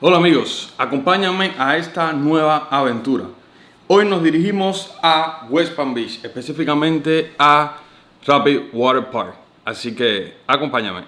Hola amigos, acompáñame a esta nueva aventura. Hoy nos dirigimos a West Palm Beach, específicamente a Rapid Water Park. Así que acompáñame.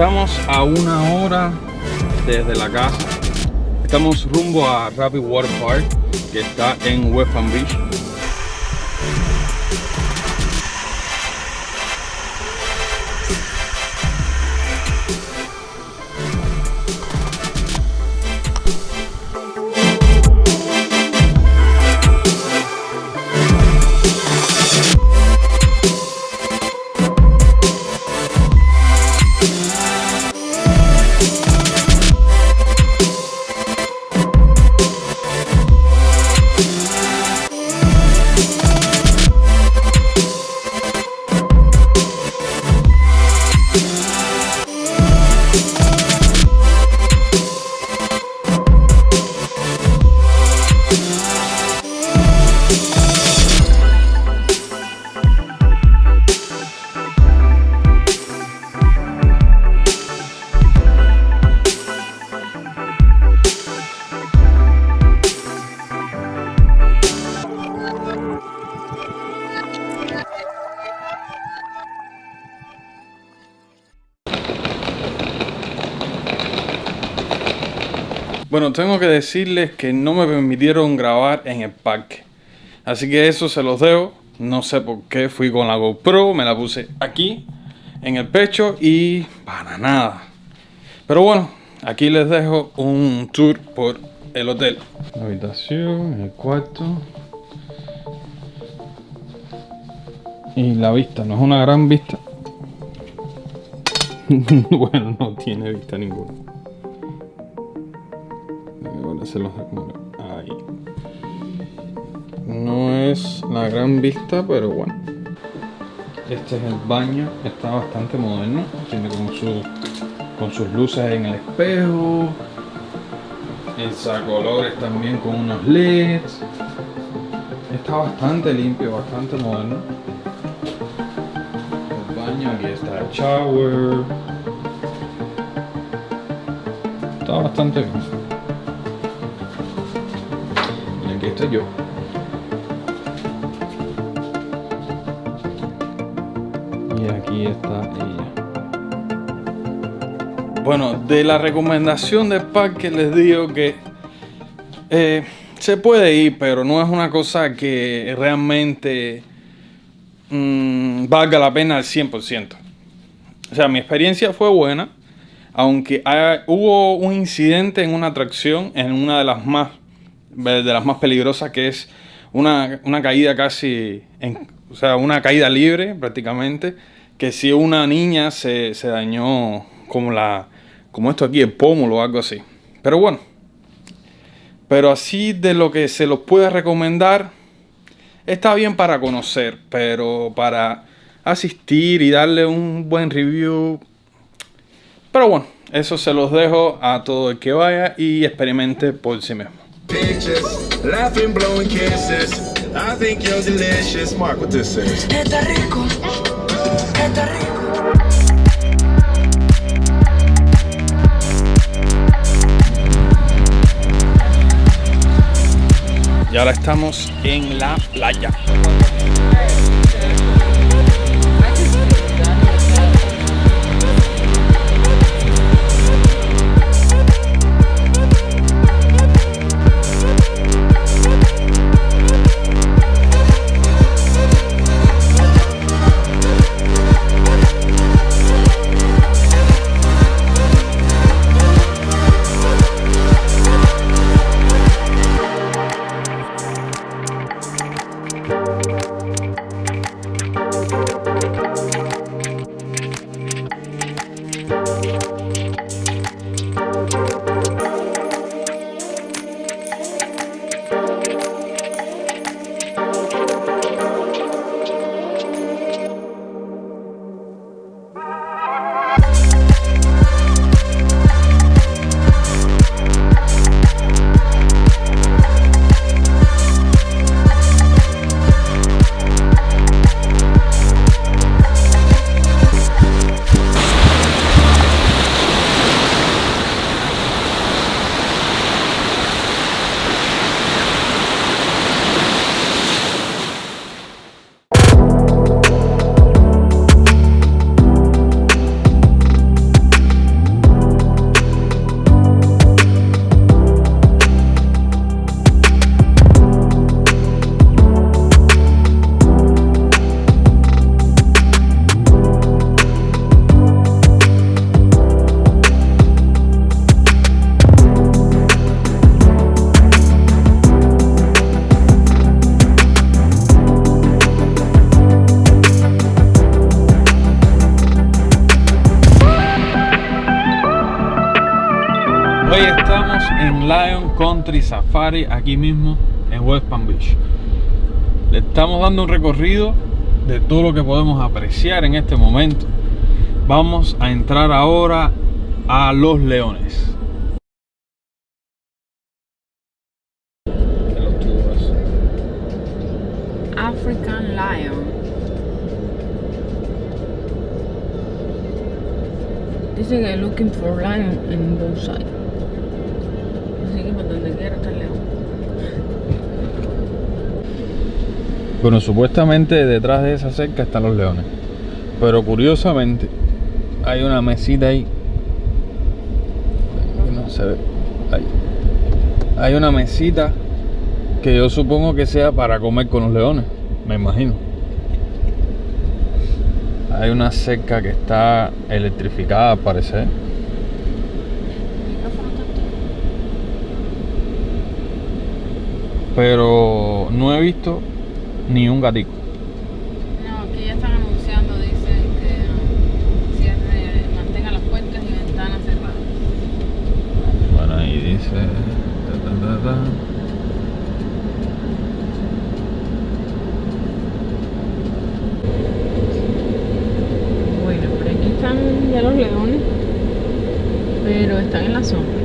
Estamos a una hora desde la casa. Estamos rumbo a Rapid Water Park, que está en West Palm Beach. Bueno, tengo que decirles que no me permitieron grabar en el parque. Así que eso se los dejo. No sé por qué fui con la GoPro, me la puse aquí, en el pecho y para nada. Pero bueno, aquí les dejo un tour por el hotel. La habitación, el cuarto. Y la vista, no es una gran vista. bueno, no tiene vista ninguna. Ahí. No es la gran vista, pero bueno. Este es el baño. Está bastante moderno. Tiene con, su, con sus luces en el espejo. El sacolores también con unos LEDs. Está bastante limpio, bastante moderno. El baño, aquí está el shower. Está bastante bien. Yo. Y aquí está ella. Bueno, de la recomendación del parque les digo que eh, se puede ir, pero no es una cosa que realmente mmm, valga la pena al 100%. O sea, mi experiencia fue buena, aunque hubo un incidente en una atracción, en una de las más, de las más peligrosas, que es una, una caída casi, en, o sea, una caída libre prácticamente, que si una niña se, se dañó como la, como esto aquí, el pómulo o algo así. Pero bueno, pero así de lo que se los puede recomendar, está bien para conocer, pero para asistir y darle un buen review. Pero bueno, eso se los dejo a todo el que vaya y experimente por sí mismo. Pictures, laughing, blowing kisses. I think you're delicious. Mark what this says. Está rico, está rico. Y ahora estamos en la playa. Lion Country Safari, aquí mismo en West Palm Beach. Le estamos dando un recorrido de todo lo que podemos apreciar en este momento. Vamos a entrar ahora a Los Leones. African Lion. Dice que looking for lion in both sides. Bueno, supuestamente detrás de esa cerca están los leones. Pero curiosamente hay una mesita ahí. No se ve. Ahí. Hay una mesita que yo supongo que sea para comer con los leones. Me imagino. Hay una cerca que está electrificada, al parecer. Pero no he visto ni un gatico. No, aquí ya están anunciando, dicen que um, cierre, mantenga las puertas y ventanas cerradas. Bueno, ahí dice. ta, ta, ta, ta. Bueno, por aquí están ya los leones, pero están en la sombra.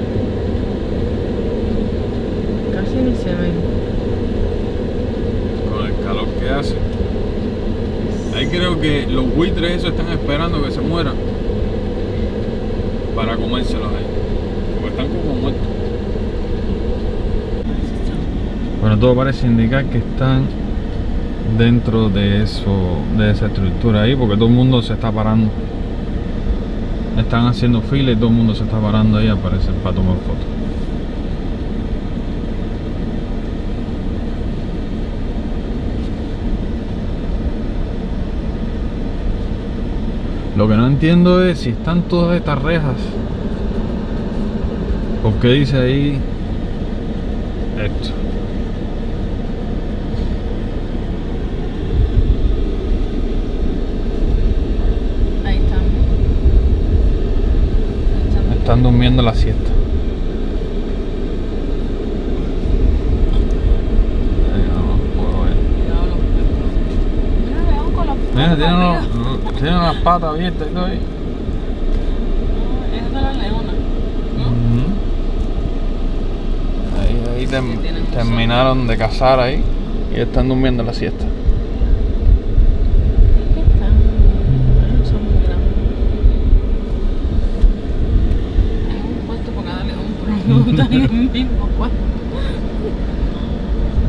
Casi ni se ven. Con el calor que hace. Ahí creo que los buitres esos están esperando que se mueran. Para comérselos ahí. Porque están como muertos. Bueno, todo parece indicar que están dentro de eso, de esa estructura ahí, porque todo el mundo se está parando. Están haciendo fila y todo el mundo se está parando ahí a aparecer para tomar fotos. Lo que no entiendo es si están todas estas rejas. ¿Por qué dice ahí esto? Ahí están. Ahí están. Están durmiendo la siesta. Ahí no puedo ver. Cuidado los perros. Mira, león con los Mira, tiene, patas unos- tiene unas patas abiertas y todo ahí. Esa es la leona. ¿No? Ahí, tem- terminaron de cazar ahí y están durmiendo la siesta.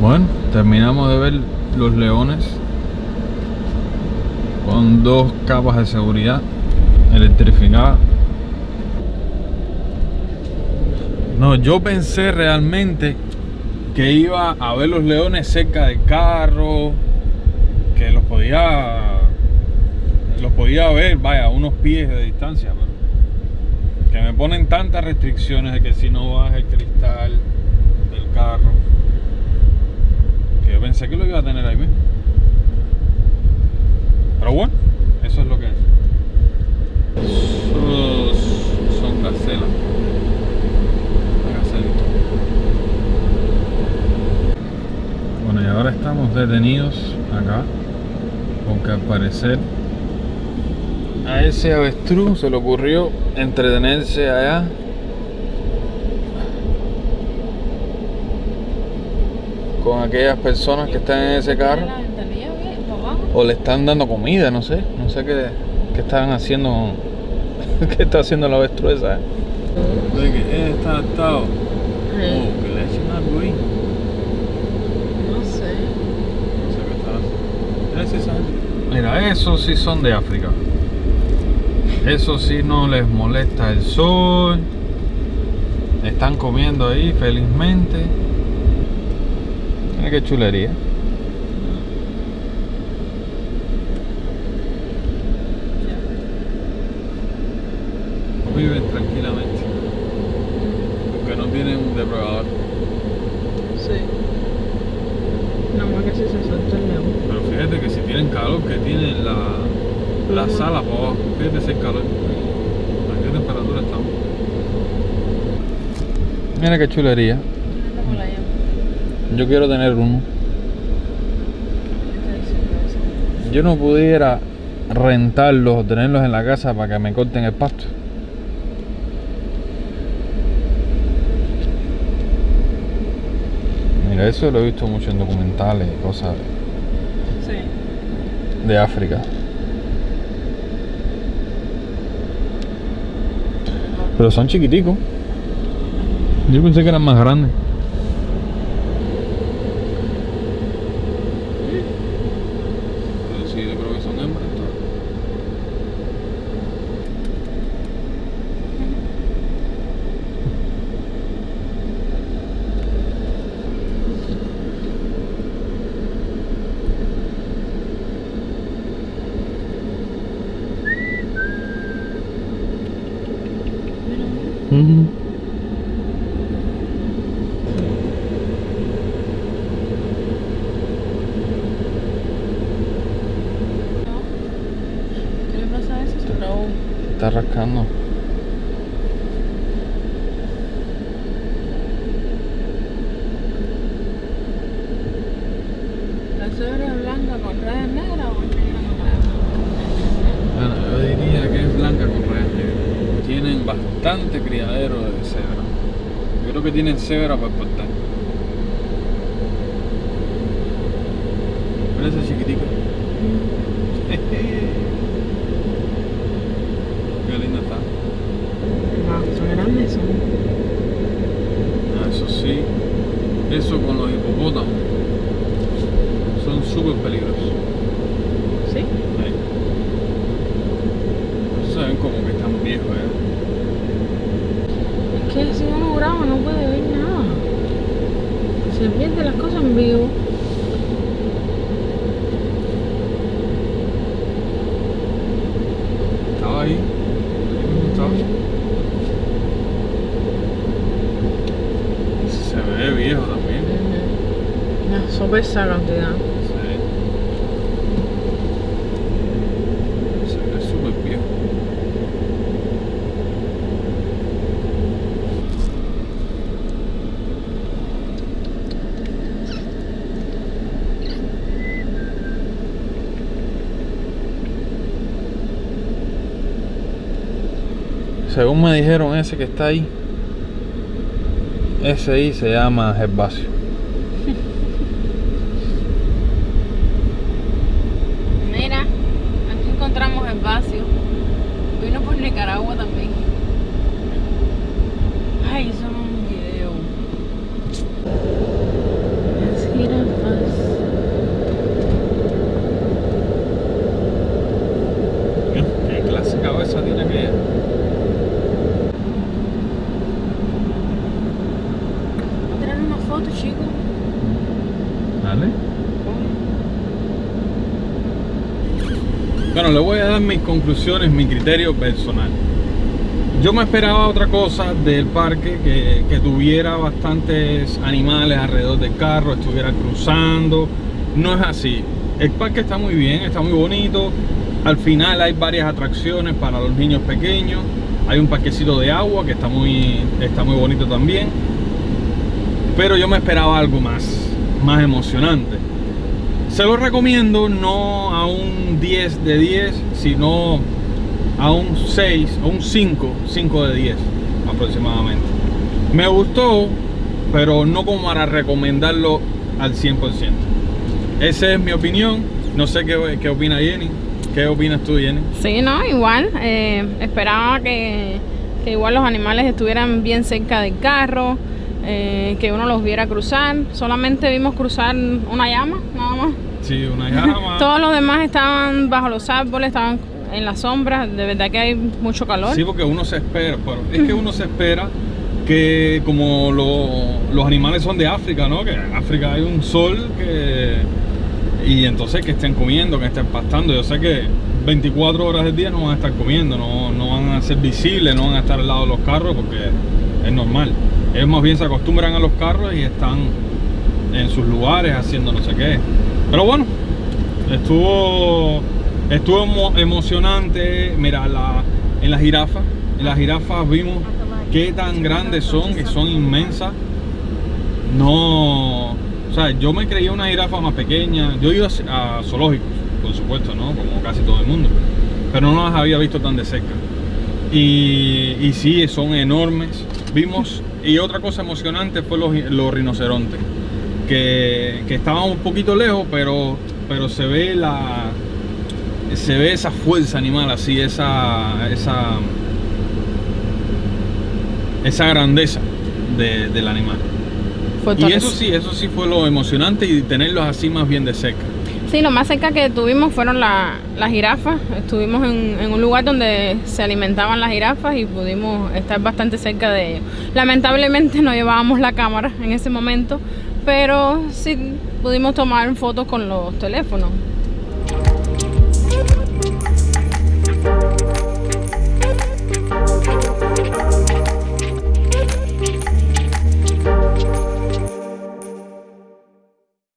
Bueno, terminamos de ver los leones con dos capas de seguridad electrificadas. No, yo pensé realmente que iba a ver los leones cerca del carro, que los podía los podía ver, vaya, a unos pies de distancia, que me ponen tantas restricciones de que si no baja el cristal del carro, que yo pensé que lo iba a tener ahí mismo. Pero bueno, eso es lo que es. Esos son gacelas. Bueno, y ahora estamos detenidos acá. Porque al parecer a ese avestruz se le ocurrió entretenerse allá. Con aquellas personas que están en ese carro. La ventanilla bien, para abajo. O le están dando comida, no sé. No sé qué, qué estaban haciendo. ¿Qué está haciendo la avestruz esa? eh? De que está atado. Sí. que le echen algo ahí. No sé. No sé qué está haciendo. Mira, esos sí son de África. Eso sí no les molesta el sol. Están comiendo ahí felizmente. Mira qué chulería. Viven tranquilamente. Porque no tienen un depredador. Sí. Nada más que si se suelta el león. Pero fíjate que si tienen calor, que tienen la, la sala para abajo. Fíjate ese calor. ¿A qué temperatura estamos? Mira qué chulería. Yo quiero tener uno. Yo no pudiera rentarlos o tenerlos en la casa para que me corten el pasto. Mira, eso lo he visto mucho en documentales y cosas Sí. de África. Pero son chiquiticos. Yo pensé que eran más grandes. Pero sí, yo creo que son hembras. Ujú. ¿Qué le pasa a eso? Se trabó. Se Está rascando. ¿La cebra es blanca con rayas negras o es negra con rayas Bueno, yo diría que es blanca con rayas negras. Tienen bastante criadero de cebra. Yo creo que tienen cebra para exportar. Mira ese chiquitico. Qué linda está. Wow, Ah, Eso sí, eso con los hipopótamos son súper peligrosos. ¿Sí? Ahí. Se ven como que están viejos, ¿eh? Es que si uno graba no puede ver nada. Se pierde las cosas en vivo. Estaba ahí. Ahí mismo estaba. Se ve viejo también. Una sopesa cantidad. Sí. Se ve súper viejo. Según me dijeron, ese que está ahí, ese ahí se llama Gervasio. Mira, aquí encontramos el vacío. Vino por Nicaragua también. Ay, eso no es un video. Las jirafas. ¿Qué clase de cabeza tiene aquella? Voy a tirar una foto, chico. Dale. Bueno, le voy a dar mis conclusiones, mi criterio personal. Yo me esperaba otra cosa del parque, que, que tuviera bastantes animales alrededor del carro, estuviera cruzando. No es así. El parque está muy bien, está muy bonito. Al final hay varias atracciones para los niños pequeños. Hay un parquecito de agua que está muy, está muy bonito también. Pero yo me esperaba algo más, más emocionante. Se lo recomiendo no a un 10 de 10, sino a un 6, a un 5, 5 de 10 aproximadamente. Me gustó, pero no como para recomendarlo al 100%. Esa es mi opinión. No sé qué, qué opina Jenny. ¿Qué opinas tú, Jenny? Sí, no, igual. eh, esperaba que, que igual los animales estuvieran bien cerca del carro, eh, que uno los viera cruzar. Solamente vimos cruzar una llama, nada más. Sí, una llama. Todos los demás estaban bajo los árboles, estaban en la sombra. De verdad que hay mucho calor. Sí, porque uno se espera, pero es que uno se espera que como lo- los animales son de África, ¿no? Que en África hay un sol que... Y entonces que estén comiendo, que estén pastando. Yo sé que 24 horas del día no van a estar comiendo, no, no van a ser visibles, no van a estar al lado de los carros porque es normal. Ellos más bien se acostumbran a los carros y están en sus lugares haciendo no sé qué. Pero bueno, estuvo estuvo emo- emocionante. Mira, la, en las jirafas, en las jirafas vimos qué tan grandes son, que son inmensas. No, o sea, yo me creía una jirafa más pequeña. Yo ido a, a zoológicos, por supuesto, ¿no? Como casi todo el mundo, pero no las había visto tan de cerca. Y, y sí, son enormes. Vimos, y otra cosa emocionante fue los, los rinocerontes, que, que estaban un poquito lejos, pero, pero se ve la se ve esa fuerza animal así, esa esa esa grandeza de- del animal. Fue Y eso sí, eso sí fue lo emocionante y tenerlos así más bien de cerca. Sí, lo más cerca que tuvimos fueron la- las jirafas. Estuvimos en, en un lugar donde se alimentaban las jirafas y pudimos estar bastante cerca de ellos. Lamentablemente no llevábamos la cámara en ese momento, pero sí pudimos tomar fotos con los teléfonos.